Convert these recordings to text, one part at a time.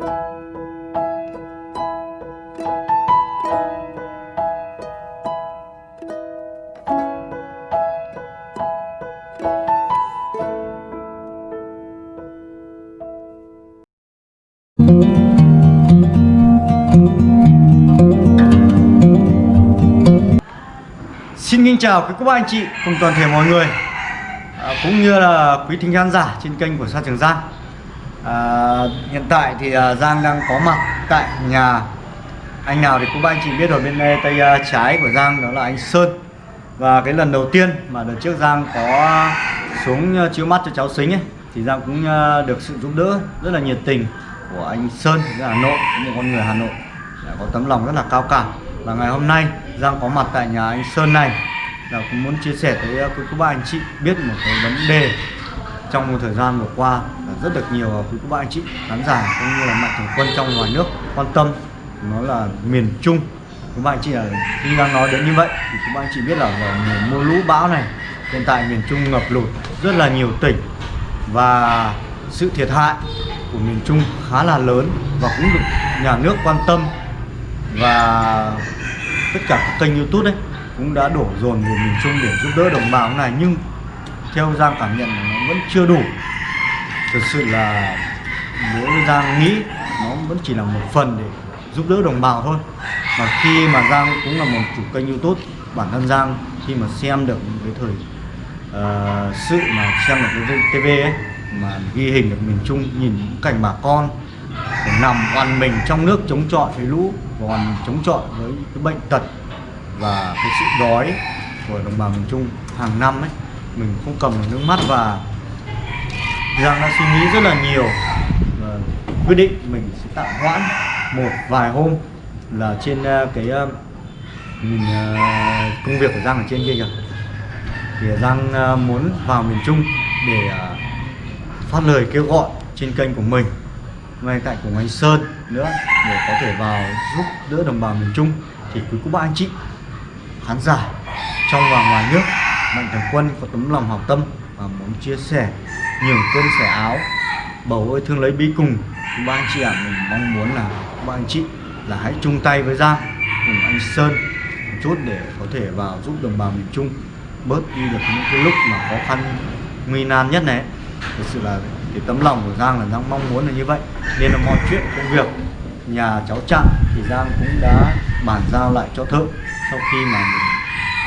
Xin kính chào quý cô bác anh chị cùng toàn thể mọi người à, cũng như là quý thính khán giả trên kênh của Sa Trường Giang. À, hiện tại thì à, Giang đang có mặt tại nhà. Anh nào thì cô bác anh chị biết rồi bên đây tay à, trái của Giang đó là anh Sơn. Và cái lần đầu tiên mà đợt trước Giang có xuống à, chiếu mắt cho cháu xính ấy thì Giang cũng à, được sự giúp đỡ rất là nhiệt tình của anh Sơn ở Hà Nội một con người Hà Nội. Đã có tấm lòng rất là cao cả. Và ngày hôm nay Giang có mặt tại nhà anh Sơn này. Là cũng muốn chia sẻ tới uh, quý cô bác anh chị biết một cái vấn đề trong một thời gian vừa qua rất được nhiều quý cô bác anh chị, khán giả cũng như là mạnh thường quân trong ngoài nước quan tâm. Nó là miền Trung. Các bạn anh chị là khi đang nói đến như vậy, thì các bạn anh chị biết là mùa mưa lũ bão này, hiện tại miền Trung ngập lụt rất là nhiều tỉnh. Và sự thiệt hại của miền Trung khá là lớn và cũng được nhà nước quan tâm. Và tất cả các kênh youtube đấy cũng đã đổ dồn về miền Trung để giúp đỡ đồng bào này. Nhưng theo Giang cảm nhận là nó vẫn chưa đủ. Thực sự là đối Giang nghĩ nó vẫn chỉ là một phần để giúp đỡ đồng bào thôi. Mà khi mà Giang cũng là một chủ kênh youtube bản thân Giang khi mà xem được cái thời uh, sự mà xem được cái TV ấy mà ghi hình được miền Trung nhìn những cảnh bà con phải nằm oằn mình trong nước chống chọi với lũ còn chống chọi với cái bệnh tật và cái sự đói của đồng bào miền Trung hàng năm ấy mình không cầm được nước mắt và Giang đã suy nghĩ rất là nhiều. Và quyết định mình sẽ tạm hoãn một vài hôm là trên ờ, cái ờ, mình ờ, công việc của Giang ở trên kia kìa. Thì Giang muốn vào miền Trung để phát lời kêu gọi trên kênh của mình, ngay cạnh cùng anh Sơn nữa, để có thể vào giúp đỡ đồng bào miền Trung. Thì quý cô bác anh chị, khán giả trong và ngoài nước, mạnh thường quân có tấm lòng hảo tâm và muốn chia sẻ nhường cơm sẻ áo. Bầu ơi, thương lấy bí cùng. Ba anh chị ạ, mình mong muốn là ba anh chị là hãy chung tay với Giang cùng anh Sơn một chút để có thể vào giúp đồng bào miền Trung bớt đi được những cái lúc mà khó khăn, nguy nan nhất này. Thực sự là cái tấm lòng của Giang là Giang mong muốn là như vậy. Nên là mọi chuyện, công việc, nhà cháu chặn thì Giang cũng đã bàn giao lại cho thợ. Sau khi mà mình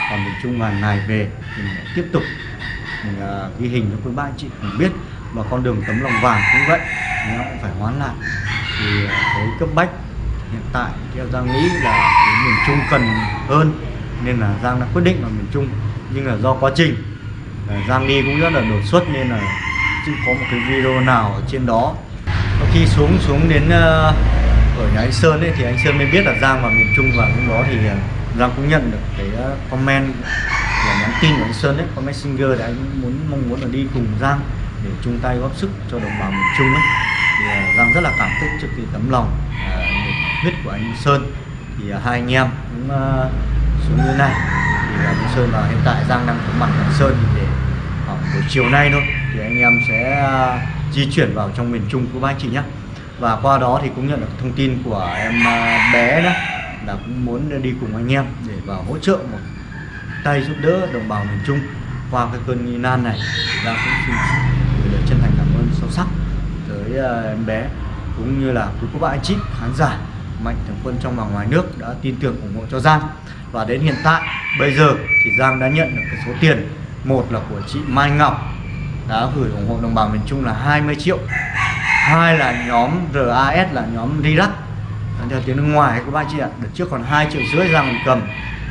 còn miền Trung vài ngày về thì mình tiếp tục mình uh, ghi hình cho quý ba anh chị cùng biết. Và con đường tấm lòng vàng cũng vậy nó cũng phải hoán lại. Thì à, cái cấp bách hiện tại theo Giang nghĩ là cái miền Trung cần hơn nên là Giang đã quyết định vào miền Trung. Nhưng là do quá trình à, Giang đi cũng rất là đột xuất nên là chưa có một cái video nào ở trên đó. Và khi xuống xuống đến uh, ở nhà anh Sơn ấy thì anh Sơn mới biết là Giang vào miền Trung và lúc đó thì Giang cũng nhận được cái comment nhắn tin của anh Sơn đấy, comment messenger để anh muốn mong muốn là đi cùng Giang để chung tay góp sức cho đồng bào miền Trung ấy. Thì uh, Giang rất là cảm kích trước cái tấm lòng uh, huyết của anh Sơn. Thì uh, hai anh em cũng uh, xuống như này. Thì uh, anh Sơn và hiện tại Giang đang có mặt anh Sơn thì để khoảng buổi chiều nay thôi thì anh em sẽ uh, di chuyển vào trong miền Trung của ba chị nhé và qua đó thì cũng nhận được thông tin của em uh, bé đó là cũng muốn đi cùng anh em để vào hỗ trợ một tay giúp đỡ đồng bào miền Trung qua cái cơn nghi nan này thì cũng xin gửi lời chân thành cảm ơn sâu sắc tới ờ, em bé cũng như là quý cô bác anh chị khán giả mạnh thường quân trong và ngoài nước đã tin tưởng ủng hộ cho Giang. Và đến hiện tại, bây giờ thì Giang đã nhận được cái số tiền, một là của chị Mai Ngọc đã gửi ủng hộ đồng bào miền Trung là 20 triệu, hai là nhóm RAS là nhóm Rirac. Theo tiếng nước ngoài, các bạn chị ạ đợt trước còn 2 triệu rưỡi Giang cầm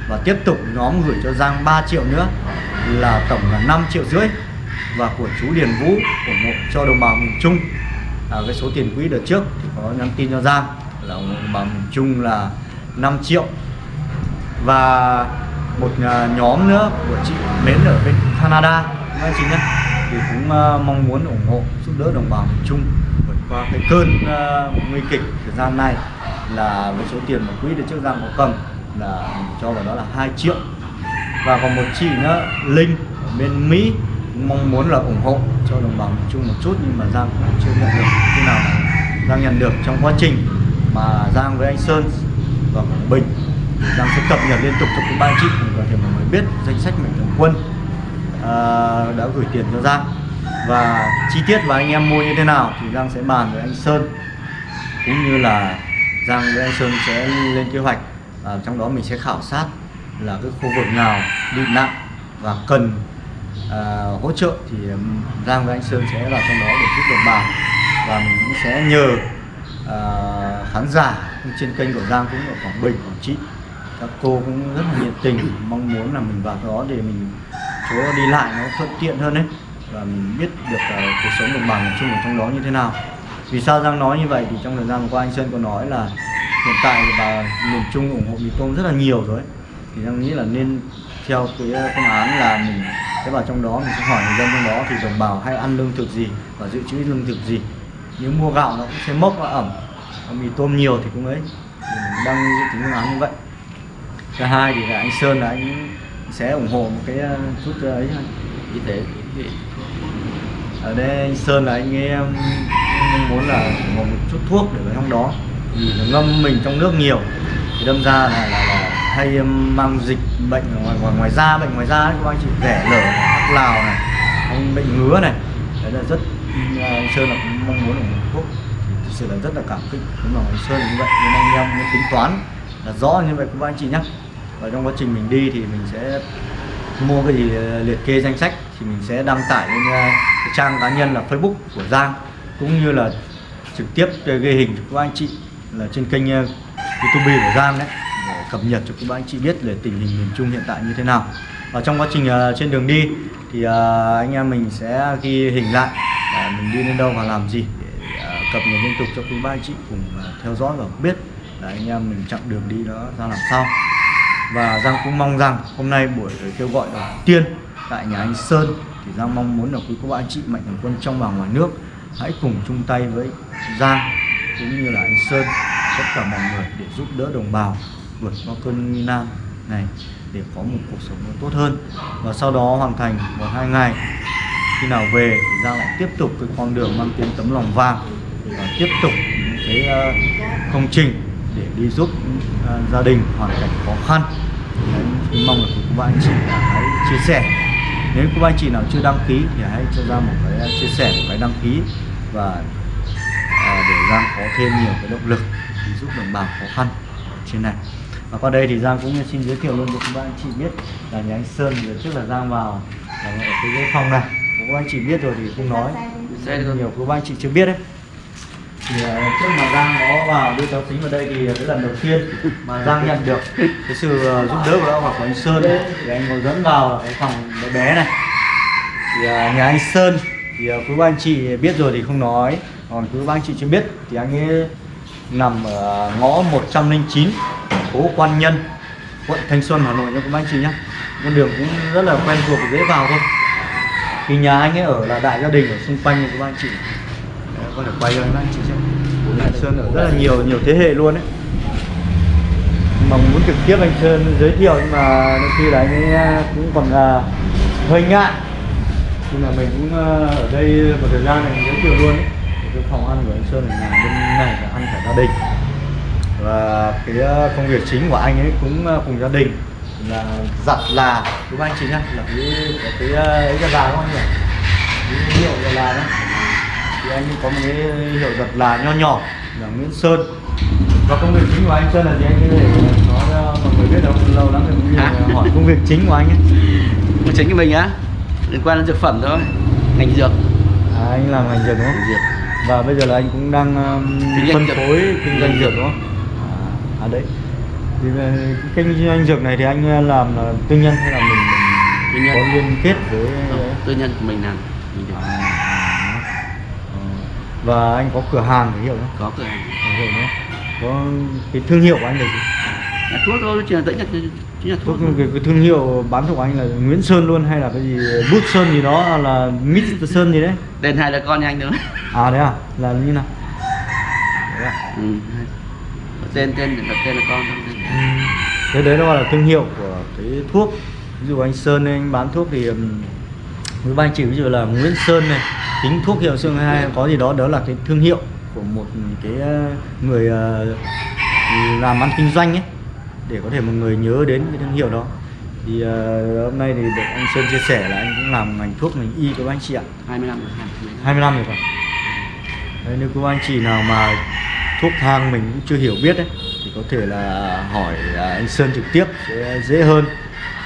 và tiếp tục nhóm gửi cho Giang 3 triệu nữa là tổng là 5 triệu rưỡi và của chú Điền Vũ ủng hộ cho đồng bào miền Trung. À, cái số tiền quỹ đợt trước thì có nhắn tin cho Giang là ủng hộ đồng bào miền Trung là 5 triệu. Và một à, nhóm nữa của chị Mến ở bên Canada các anh chị nhé thì cũng uh, mong muốn ủng hộ giúp đỡ đồng bào miền Trung vượt qua cái cơn uh, nguy kịch thời gian này là với số tiền mà quỹ được trước Giang có cầm là mình cho vào đó là 2 triệu. Và còn một chị nữa Linh ở bên Mỹ mong muốn là ủng hộ cho đồng bằng chung một chút nhưng mà Giang cũng chưa nhận được. Khi nào? Giang nhận được trong quá trình mà Giang với anh Sơn và Quảng Bình Giang sẽ cập nhật liên tục cho các ba chị có thể mọi người biết danh sách mạnh thường quân à, đã gửi tiền cho Giang. Và chi tiết và anh em mua như thế nào thì Giang sẽ bàn với anh Sơn. Cũng như là Giang với anh Sơn sẽ lên kế hoạch à, trong đó mình sẽ khảo sát là cái khu vực nào bị nặng và cần à, hỗ trợ thì Giang với anh Sơn sẽ vào trong đó để giúp đồng bào và mình cũng sẽ nhờ à, khán giả trên kênh của Giang cũng ở Quảng Bình, Quảng Trị. Các cô cũng rất là nhiệt tình mong muốn là mình vào đó để mình chỗ đi lại nó thuận tiện hơn đấy và mình biết được uh, cuộc sống đồng bằng chung ở trong đó như thế nào. Vì sao Giang nói như vậy? Thì trong thời gian vừa qua anh Sơn có nói là hiện tại bà miền Trung ủng hộ mì tôm rất là nhiều rồi thì Giang nghĩ là nên theo cái phương án là mình sẽ vào trong đó mình sẽ hỏi người dân trong đó thì đồng bào hay ăn lương thực gì và dự trữ lương thực gì. Nếu mua gạo nó cũng sẽ mốc và ẩm mì tôm nhiều thì cũng ấy. Mình đang dự tính phương án như vậy. Thứ hai thì là anh Sơn là anh sẽ ủng hộ một cái ờ, chút ờ, ấy y tế ở đây anh Sơn là anh mong muốn là ủng hộ một chút thuốc để vào trong đó vì nó ngâm mình trong nước nhiều. Thì đâm ra là, là, là hay um, mang dịch bệnh ngoài ngoài, ngoài da bệnh ngoài da ấy, các anh chị. Rẻ lở hắc lào này anh bệnh ngứa này. Đấy là rất uh, anh Sơn là cũng mong muốn ủng hộ thuốc thì thực sự là rất là cảm kích. Đúng là anh Sơn như vậy nên anh em muốn tính toán là rõ như vậy các anh chị nhé và trong quá trình mình đi thì mình sẽ mua cái gì uh, liệt kê danh sách thì mình sẽ đăng tải lên uh, cái trang cá nhân là Facebook của Giang cũng như là trực tiếp ghi hình cho các anh chị là trên kênh ờ, YouTube của Giang đấy, để cập nhật cho các anh chị biết về tình hình miền Trung hiện tại như thế nào. Và trong quá trình ờ, trên đường đi thì ờ, anh em mình sẽ ghi hình lại mình đi đến đâu và làm gì để cập nhật liên tục cho quý ba anh chị cùng theo dõi và biết là anh em mình chặng đường đi đó ra làm sao. Và Giang cũng mong rằng hôm nay buổi kêu gọi đầu tiên tại nhà anh Sơn thì Giang mong muốn là quý cô bạn anh chị mạnh thường quân trong và ngoài nước hãy cùng chung tay với Giang cũng như là anh Sơn tất cả mọi người để giúp đỡ đồng bào vượt qua cơn nguy nan này để có một cuộc sống tốt hơn. Và sau đó hoàn thành một hai ngày. Khi nào về thì Giang lại tiếp tục cái con đường mang tiếng tấm lòng vàng và tiếp tục những cái ờ, công trình để đi giúp ờ, gia đình hoàn cảnh khó khăn. Đấy, mong là các bạn anh chị hãy chia sẻ. Nếu các bạn anh chị nào chưa đăng ký thì hãy cho ra một cái ờ, chia sẻ một cái đăng ký và Giang có thêm nhiều cái động lực để giúp đồng bào khó khăn trên này. Và qua đây thì Giang cũng xin giới thiệu luôn cho các anh chị biết là nhà anh Sơn giờ trước là Giang vào là ở cái phòng này. Các anh chị biết rồi thì không nói. Nhiều các anh chị chưa biết đấy. Thì uh, trước mà Giang có vào đưa cháu tính vào đây thì cái lần đầu tiên mà Giang nhận được cái sự uh, giúp đỡ của lão hoặc của anh Sơn. Thì anh có dẫn vào cái phòng bé bé này. Thì uh, nhà anh Sơn thì quý anh chị biết rồi thì không nói còn cứ ba anh chị chưa biết thì anh ấy nằm ở ngõ 109 phố Quan Nhân, quận Thanh Xuân, Hà Nội nha các anh chị nhé. Con đường cũng rất là quen thuộc, dễ vào thôi. Thì nhà anh ấy ở là đại gia đình ở xung quanh của các anh chị. Có thể quay cho anh chị xem. Bố mẹ Sơn ở rất là nhiều nhiều thế hệ luôn đấy. Mà muốn trực tiếp anh Sơn giới thiệu, nhưng mà đôi khi là anh ấy à, cũng còn là hơi ngại. Nhưng mà mình cũng à, ở đây một thời gian này giới thiệu luôn ấy phòng ăn của anh Sơn nhà bên này là ăn cả gia đình. Và cái công việc chính của anh ấy cũng cùng gia đình là giặt là. Đúng anh chị nhá? Là cái cái ấy cái là đúng không nhỉ cái hiệu là đó. Thì anh có một cái hiệu giật là nho nhỏ là Nguyễn Sơn. Và công việc chính của anh Sơn là gì anh? Có thể nói cho mọi người biết đâu lâu lắm rồi à? hỏi công việc chính của anh ấy. Công chính của mình á? Liên quan đến dược phẩm thôi. Ngành dược. À, anh làm ngành dược đúng không? Dược. Và bây giờ là anh cũng đang um, phân phối kinh doanh dược đúng không à, à đấy thì cái kinh doanh dược này thì anh làm là tư nhân hay là mình, mình tư nhân. có liên kết với ừ, tư nhân của mình làm mình à, và anh có cửa hàng hiểu không? Có cửa hàng. Hiểu không? Có cái thương hiệu của anh là gì? À, thuốc thôi, chỉ là tĩnh là chính là thuốc. Cái, cái thương hiệu bán thuốc của anh là Nguyễn Sơn luôn hay là cái gì Bút Sơn gì đó là Mít Sơn gì đấy? Tên hai là con nhà anh nữa. À đấy à? Là như nào? Đấy à? Ừ. Tên tên đặt tên là con. Ừ. Thế đấy nó gọi là thương hiệu của cái thuốc. Ví dụ anh Sơn anh bán thuốc thì với ba anh chị ví dụ là Nguyễn Sơn này tính thuốc hiệu xương hay có gì đó đó là cái thương hiệu của một cái ờ, người ờ, làm ăn kinh doanh ấy để có thể một người nhớ đến cái thương hiệu đó. Thì ờ, hôm nay thì được anh Sơn chia sẻ là anh cũng làm ngành thuốc ngành y các anh chị ạ. 20 năm rồi, 20 năm. 20 năm rồi phải. Đấy, nếu các anh chị nào mà thuốc thang mình cũng chưa hiểu biết ấy thì có thể là hỏi à, anh Sơn trực tiếp sẽ dễ hơn.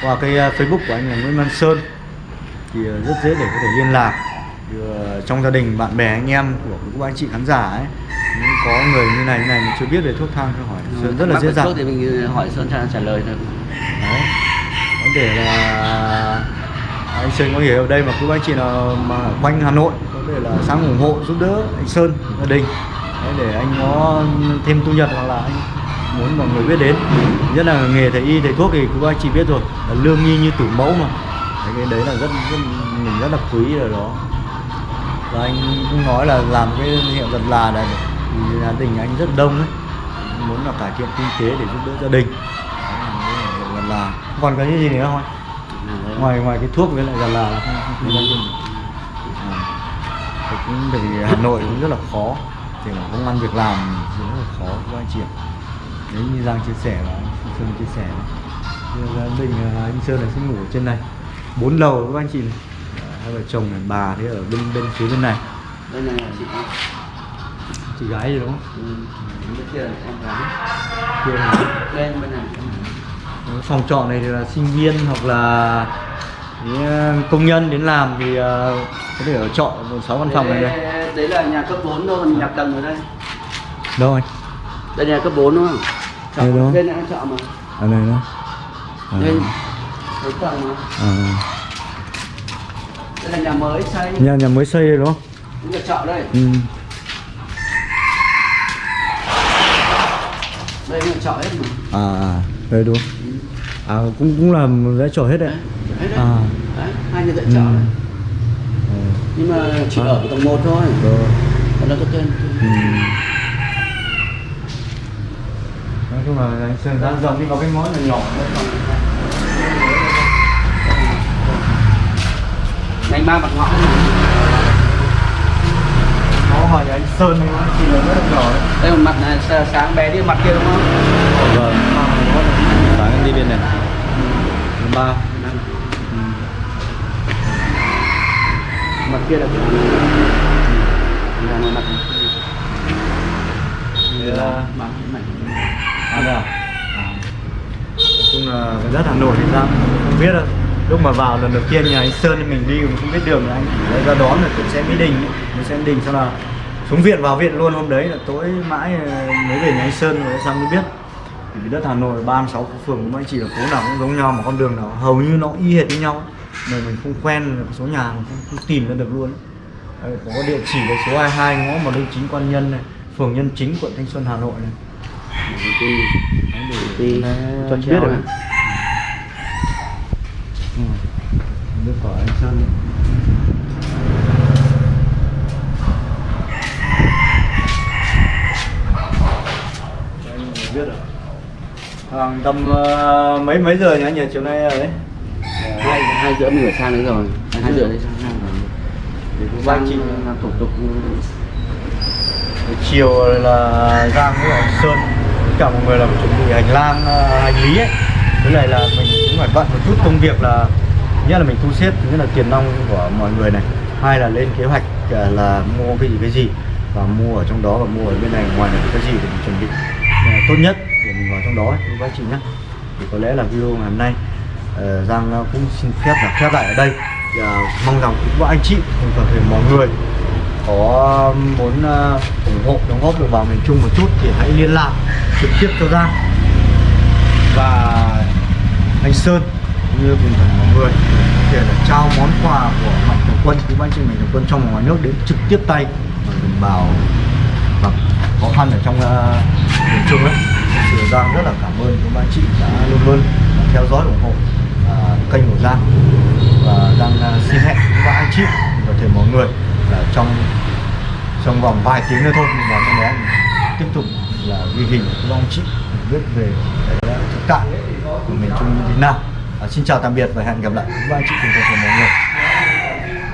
Qua cái à, Facebook của anh là Nguyễn Văn Sơn thì à, rất dễ để có thể liên lạc thì, à, trong gia đình bạn bè anh em của các anh chị khán giả ấy có người như này như này mà chưa biết về thuốc thang thì hỏi. Sơn rất là dễ dàng. thì mình hỏi Sơn trả, trả lời thôi. Đấy. Vấn đề là anh Sơn có hiểu ở đây mà cứ anh chị nào mà ở quanh Hà Nội có thể là sáng ủng hộ giúp đỡ anh Sơn gia đình. Đấy, để anh có thêm thu nhập hoặc là anh muốn mọi người biết đến. Nhất là nghề thầy y thầy thuốc thì cứ anh chị biết rồi. Là lương nghi như tử mẫu mà. Đấy, cái đấy là rất, rất mình rất là quý ở đó. Và anh cũng nói là làm cái hiệu giật là này thì gia đình anh rất đông ấy muốn là cải thiện kinh tế để giúp đỡ gia đình. Là là còn cái gì nữa không anh? ngoài ngoài cái thuốc với lại là là à, cũng thì Hà Nội cũng rất là khó. Thì là công ăn việc làm rất là khó các anh chị đấy như Giang chia sẻ và anh Sơn chia sẻ Thì gia đình à, anh Sơn là sẽ ngủ trên này. Bốn lầu các anh chị này. Hai vợ chồng này bà thì ở bên bên phía bên này. Đây này là chị. Chị gái gì đúng không Ừ. Bên kia là em gái. kia là Bên bên này. phòng trọ này thì là sinh viên hoặc là ờ, công nhân đến làm thì ờ, có thể ở trọ một sáu văn phòng này đây Đấy, đấy là nhà cấp 4 thôi, mình tầng ở đây. đâu anh Đây là cấp 4 đúng không? Trọ, Đây đúng. đây là trọ mà. ở đây đó à, Đây. Đấy tầng mà. à. Đây là nhà mới xây. nhà nhà mới xây đây đúng không Cũng là trọ đây. ừ. Đây là trọ hết mà. à à, đây đúng à cũng cũng là vẽ trò hết đấy Đấy đấy. à Đấy, hai nhà tại ừ. trọ đấy. Ờ, Nhưng mà chỉ À. ở tầng 1 thôi. rồi. Còn nó có tên. ừ. nói chung là anh sơn ra dòng đi vào cái món là nhỏ. Ngành ba mặt ngõ hỏi anh sơn thì anh chị là rất là nhỏ đấy Đây một mặt này sáng bé đi mặt kia đúng không? vâng. Sáng em đi bên này. Ba. Mặt kia là cái này mặt Đây là mặt này. à đây à? À. nói chung là đất Hà Nội thì ra không biết đâu. Lúc mà vào lần đầu tiên nhà anh Sơn thì mình đi mình không biết đường thì anh. Ra đón là cũng sẽ Mỹ Đình mình sẽ Mỹ Đình sau là xuống viện vào viện luôn hôm đấy là tối mãi ờ, mới về nhà anh Sơn rồi xong mới biết. Thì cái đất Hà Nội 36 phố phường cũng chỉ là phố nào cũng giống nhau mà con đường nào hầu như nó y hệt với nhau. Mà mình không quen số nhà mình không, không tìm ra được luôn. Ấy. Đấy, có địa chỉ là số 22 ngõ một linh chính quan nhân này phường nhân chính quận Thanh Xuân Hà Nội này. Đấy, cho biết này. Ừ. Nước của anh Sơn đấy. Anh biết rồi. Khoảng tầm ờ, mấy mấy giờ nhỉ anh nhỉ? Chiều nay ở đấy? hai hai rưỡi mình phải sang đấy rồi. Hai rưỡi đấy sang rồi. Để cũng sang chị làm thủ tục. Chiều là Giang với anh Sơn cả mọi người làm chuẩn bị hành lang ờ, hành lý ấy. Với lại là mình cũng phải bận một chút công việc là nhất là mình thu xếp thứ nhất là tiền nong của mọi người này. Hai là lên kế hoạch ờ, là mua cái gì cái gì. Và mua ở trong đó và mua ở bên này ngoài này cái gì để mình chuẩn bị tốt nhất để mình vào trong đó với các chị nhé thì có lẽ là video ngày hôm nay ờ, Giang cũng xin phép là khép lại ở đây. Và mong rằng các anh chị cùng toàn thể mọi người có muốn uh, ủng hộ đóng góp được vào miền Trung một chút thì hãy liên lạc trực tiếp cho Giang và anh Sơn như cùng toàn mọi người. Để là trao món quà của mạnh thường quân quý anh chị mạnh thường quân trong và ngoài nước đến trực tiếp tay và đồng bào khó khăn ở trong uh, miền Trung ấy. Thật sự Giang rất là cảm ơn các anh chị đã luôn luôn theo dõi ủng hộ uh, kênh của Giang. Và Giang uh, xin hẹn các anh chị và thể mọi người là trong trong vòng vài tiếng nữa thôi. Mình vào trong đó tiếp tục là ghi hình các anh chị biết về thực tại của miền Trung như thế nào. À, xin chào tạm biệt và hẹn gặp lại các anh chị cùng toàn thể mọi người.